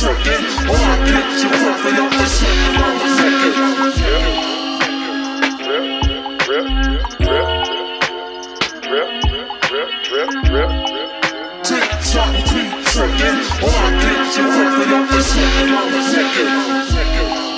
second. All my bitches working on the second, on the second. Tick tock, tick second. All my bitches working on the second, on the second.